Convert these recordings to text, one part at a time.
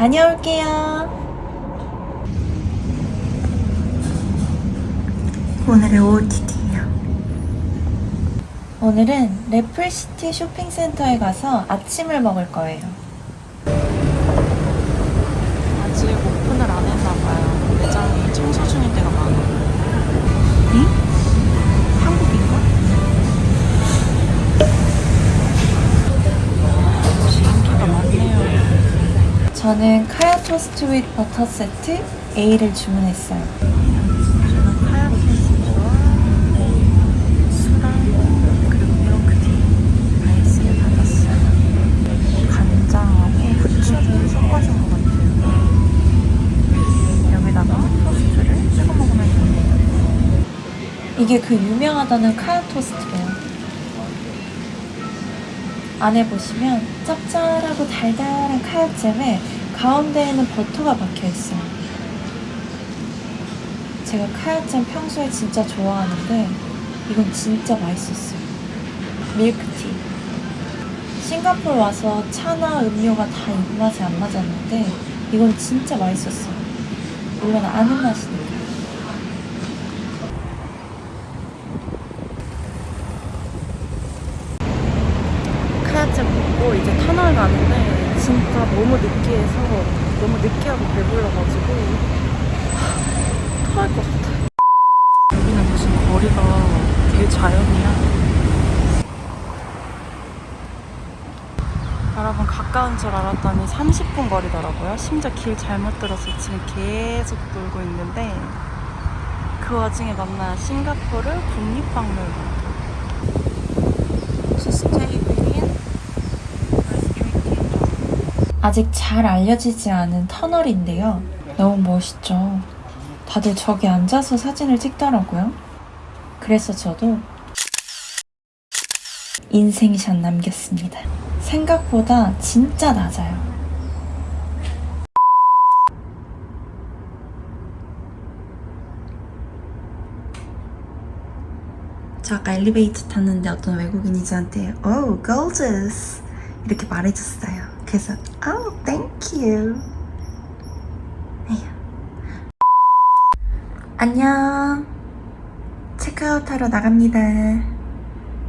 다녀올게요. 오늘의 OOTD예요. 오늘은 래플시티 쇼핑센터에 가서 아침을 먹을 거예요. 아직 오픈을 안 했나 봐요. 매장이 청소 중인 저는 카야 토스트 윗 버터 세트 A를 주문했어요. 저는 카야 토스트와 수랑 그리고 밀크티 아이스를 받았어요. 간장하고 후추를 섞어준 것 같아요. 여기다가 토스트를 찍어 먹으면 됩니다. 이게 그 유명하다는 카야 토스트래요. 안에 보시면 짭짤하고 달달한 카야잼에 가운데에는 버터가 박혀 있어요. 제가 카야잼 평소에 진짜 좋아하는데 이건 진짜 맛있었어요. 밀크티. 싱가포르 와서 차나 음료가 다 입맛에 안 맞았는데 이건 진짜 맛있었어요. 물론 아는 맛이니까. 카야잼 먹고 이제 터널 가는데 진짜 너무 느끼해서 너무 느끼하고 배불러가지고 하, 토할 것 같아. 여기는 무슨 거리가 되게 자연이야. 여러분 가까운 줄 알았더니 30분 거리더라고요. 심지어 길 잘못 들어서 지금 계속 돌고 있는데 그 와중에 만난 싱가포르 국립박물관. 아직 잘 알려지지 않은 터널인데요. 너무 멋있죠? 다들 저기 앉아서 사진을 찍더라고요. 그래서 저도 인생샷 남겼습니다. 생각보다 진짜 낮아요. 저 아까 엘리베이터 탔는데 어떤 외국인이 저한테 Oh, gorgeous 이렇게 말해줬어요. 그래서 Oh, thank you. 안녕. 체크아웃하러 나갑니다.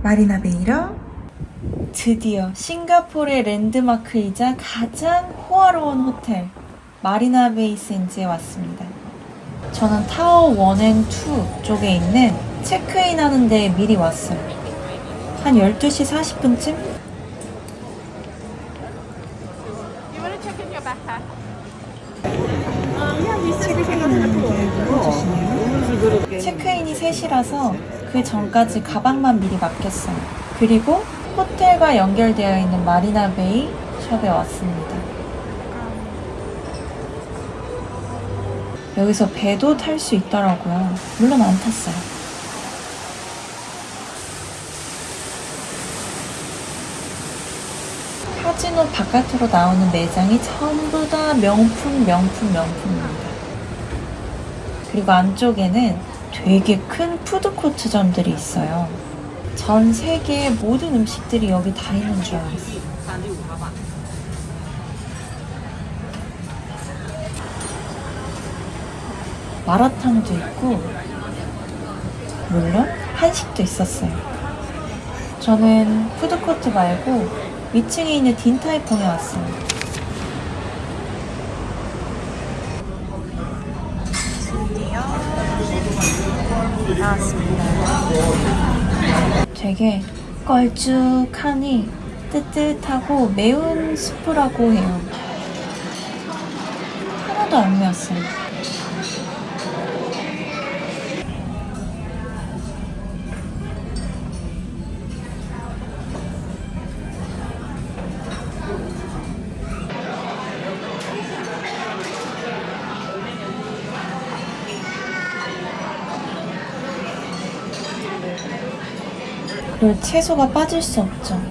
마리나 베이로 드디어 싱가포르의 랜드마크이자 가장 호화로운 호텔 마리나 베이 샌즈에 왔습니다. 저는 tower 1 and 2 쪽에 있는 체크인 하는 데 미리 왔어요. 한 12시 40분쯤? 체크인이 3시라서 그 전까지 가방만 미리 맡겼어요. 그리고 호텔과 연결되어 있는 마리나 베이 숍에 왔습니다. 여기서 배도 탈 수 있더라고요. 물론 안 탔어요. 카지노 바깥으로 나오는 매장이 전부 다 명품, 명품, 명품입니다. 그리고 안쪽에는 되게 큰 푸드코트점들이 있어요. 전 세계의 모든 음식들이 여기 다 있는 줄 알았어요. 마라탕도 있고, 물론 한식도 있었어요. 저는 푸드코트 말고 위층에 있는 딘타이퐁에 왔어요. 나왔습니다. 되게 걸쭉하니 뜨뜻하고 매운 스프라고 해요. 하나도 안 매웠어요. 채소가 빠질 수 없죠.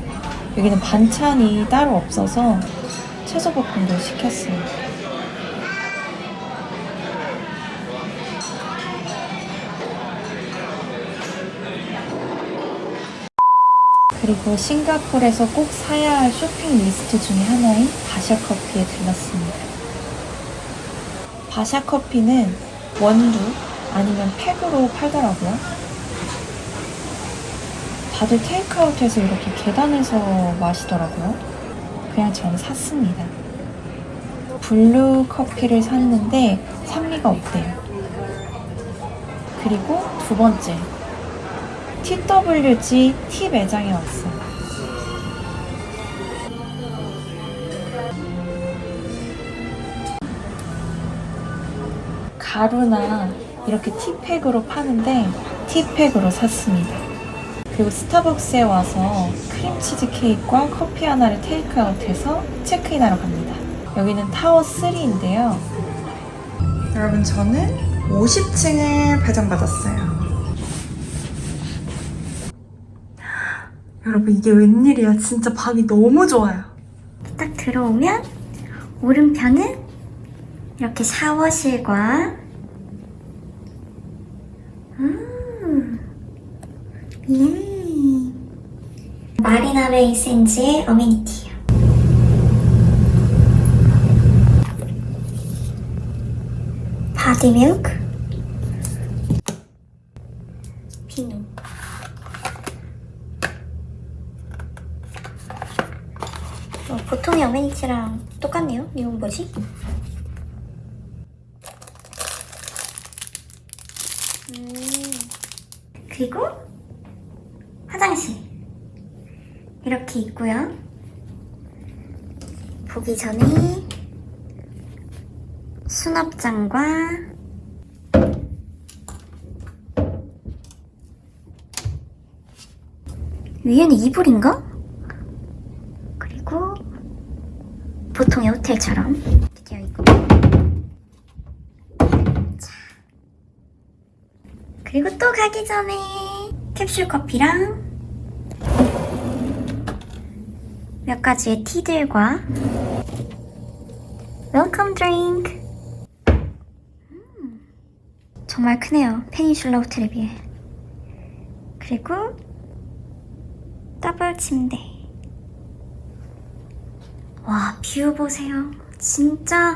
여기는 반찬이 따로 없어서 채소 볶음도 시켰어요. 그리고 싱가포르에서 꼭 사야 할 쇼핑 리스트 중에 하나인 바샤 커피에 들렀습니다. 바샤 커피는 원두 아니면 팩으로 팔더라고요. 다들 테이크아웃해서 이렇게 계단에서 마시더라고요. 그냥 저는 샀습니다. 블루 커피를 샀는데 산미가 없대요. 그리고 두 번째, TWG tea 매장에 왔어요. 가루나 이렇게 티팩으로 파는데 티팩으로 샀습니다. 그리고 스타벅스에 와서 크림치즈 케이크와 커피 하나를 테이크아웃해서 체크인하러 갑니다. 여기는 타워 3인데요. 여러분 저는 50층을 배정받았어요. 여러분 이게 웬일이야. 진짜 방이 너무 좋아요. 딱 들어오면 오른편은 이렇게 샤워실과 음, 예. 마리나 베이센즈의 어메니티요. 바디 밀크 비누 어, 보통의 어메니티랑 똑같네요. 이건 뭐지? 음, 그리고 화장실 이렇게 있고요. 보기 전에 수납장과 위에는 이불인가? 그리고 보통의 호텔처럼 이렇게 되어 있고 자. 그리고 또 가기 전에 캡슐 커피랑 몇 가지의 tea들과 welcome drink 음, 정말 크네요 페닌슐라 호텔에 비해 그리고 더블 침대 와, 뷰 보세요. 진짜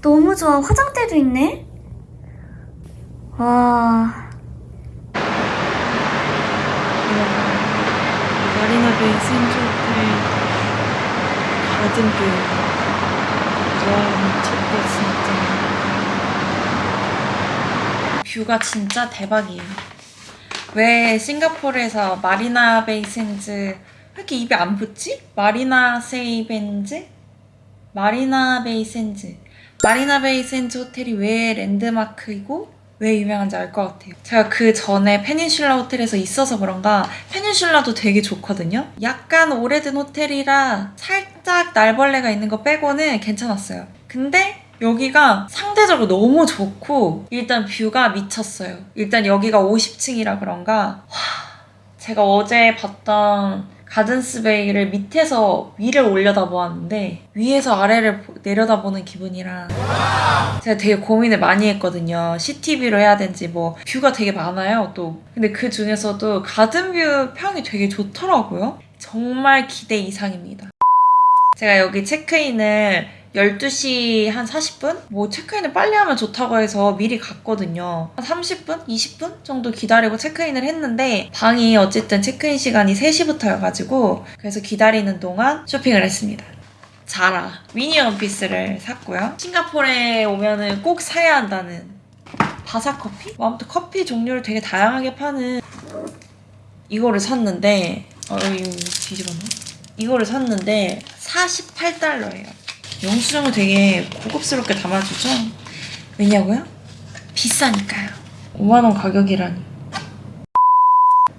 너무 좋아. 화장대도 있네. 와, 마리나 베이 샌즈 뷰. 와, 미쳤다, 진짜. 뷰가 진짜 대박이에요. 왜 싱가포르에서 마리나 베이 샌즈 왜 이렇게 입에 안 붙지? 마리나 세이 벤즈? 마리나 베이 샌즈. 마리나 베이 샌즈 호텔이 왜 랜드마크이고 왜 유명한지 알 것 같아요. 제가 그 전에 페닌슐라 호텔에서 있어서 그런가 페닌슐라도 되게 좋거든요. 약간 오래된 호텔이라 살짝 날벌레가 있는 거 빼고는 괜찮았어요. 근데 여기가 상대적으로 너무 좋고 일단 뷰가 미쳤어요. 일단 여기가 50층이라 그런가 와, 제가 어제 봤던 가든스베이를 밑에서 위를 올려다보았는데 위에서 아래를 보- 내려다보는 기분이라 제가 되게 고민을 많이 했거든요. CTV로 해야 되는지 뭐 뷰가 되게 많아요 또. 근데 그 중에서도 가든뷰 평이 되게 좋더라고요. 정말 기대 이상입니다. 제가 여기 체크인을 12시 한 40분? 뭐 체크인을 빨리 하면 좋다고 해서 미리 갔거든요. 한 30분? 20분 정도 기다리고 체크인을 했는데 방이 어쨌든 체크인 시간이 3시부터여가지고 그래서 기다리는 동안 쇼핑을 했습니다. 자라 미니 원피스를 샀고요. 싱가포르에 오면은 꼭 사야 한다는 바사 커피? 뭐 아무튼 커피 종류를 되게 다양하게 파는 이거를 샀는데 어 이거 뒤집었네. 이거를 샀는데 48달러예요. 영수증을 되게 고급스럽게 담아주죠. 왜냐고요? 비싸니까요. 5만 원 가격이라니.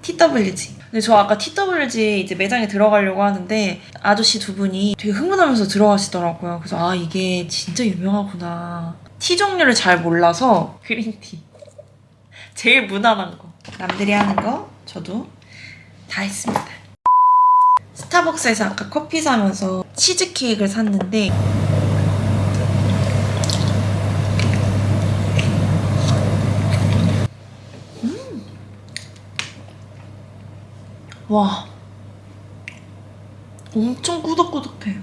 TWG. 근데 저 아까 TWG 이제 매장에 들어가려고 하는데 아저씨 두 분이 되게 흥분하면서 들어가시더라고요. 그래서 아 이게 진짜 유명하구나. 티 종류를 잘 몰라서 그린티. 제일 무난한 거. 남들이 하는 거 저도 다 했습니다. 스타벅스에서 아까 커피 사면서 치즈케이크를 샀는데 와 엄청 꾸덕꾸덕해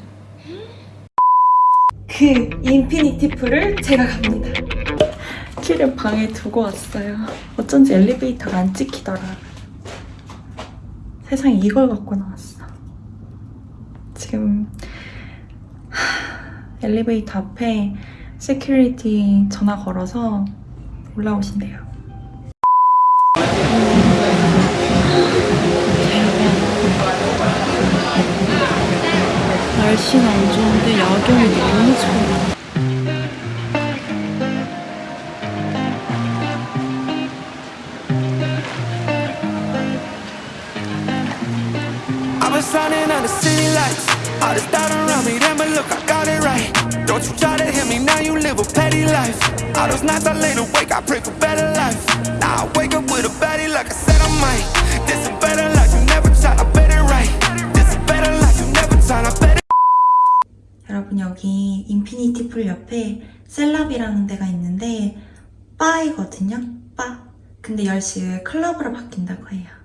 그 infinity pool을 제가 갑니다. 키를 방에 두고 왔어요. 어쩐지 엘리베이터가 안 찍히더라. 세상에 이걸 갖고 나왔어. 지금 하, 엘리베이터 앞에 security 전화 걸어서 올라오신대요. 날씨는 안 좋은데 야경이 너무 좋아. All this doubt around me, then but look, I got it right. Don't you try to hit me, now you live a petty life. All those nights I laid awake, I pray for better life. Now I wake up with a baddie like I said I might. This is better life, you never tried, I bet it right. This is better life, you never tried, I bet it 여러분 여기 infinity pool 옆에 세라비라는 데가 있는데 바이거든요. 바. 근데 10시 후에 클럽으로 바뀐다고 해요.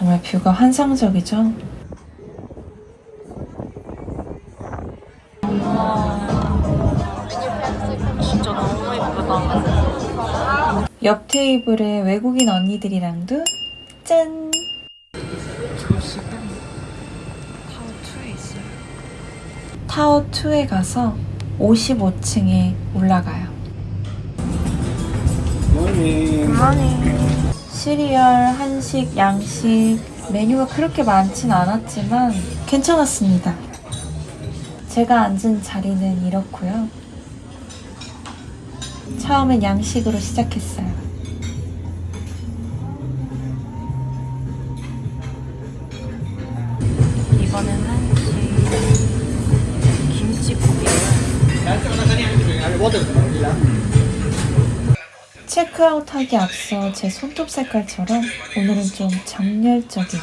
정말 뷰가 환상적이죠? 진짜 너무 예쁘다. 옆 테이블에 외국인 언니들이랑도 짠! 타워2에 있어요. 타워 2에 가서 55층에 올라가요. 시리얼, 한식, 양식 메뉴가 그렇게 많진 않았지만 괜찮았습니다. 제가 앉은 자리는 이렇고요. 처음엔 양식으로 시작했어요. 이번엔 한식 김치국이에요. 체크아웃하기 앞서 제 손톱 색깔처럼 오늘은 좀 정열적인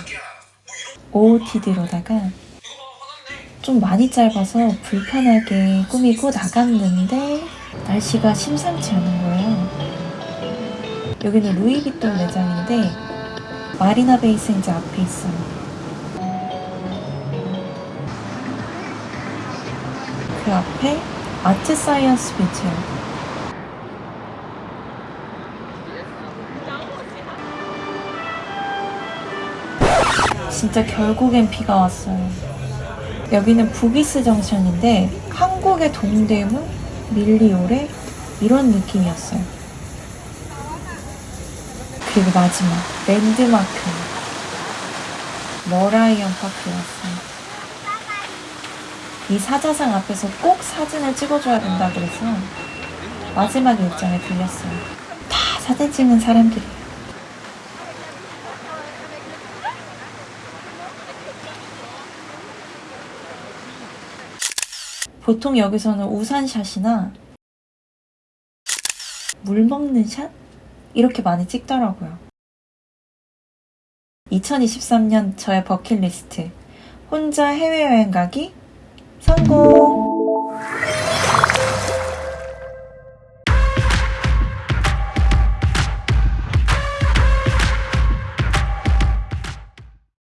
OOTD로다가 좀 많이 짧아서 불편하게 꾸미고 나갔는데 날씨가 심상치 않은 거예요. 여기는 루이비통 매장인데 마리나 베이 샌즈 앞에 있어요. 그 앞에 아트 사이언스 뮤지엄이에요. 진짜 결국엔 비가 왔어요. 여기는 부기스 정션인데 한국의 동대문, 밀리오레 이런 느낌이었어요. 그리고 마지막 랜드마크 머라이언 파크에 왔어요. 이 사자상 앞에서 꼭 사진을 찍어줘야 된다 그래서 마지막 일정에 들렸어요. 다 사진 찍는 사람들이 보통 여기서는 우산샷이나 물 먹는 샷? 이렇게 많이 찍더라고요. 2023년 저의 버킷리스트. 혼자 해외여행 가기 성공!